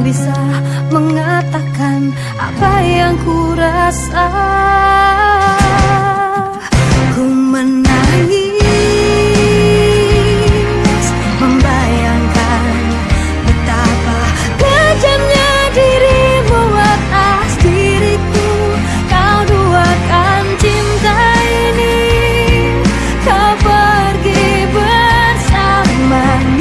bisa mengatakan apa yang ku rasa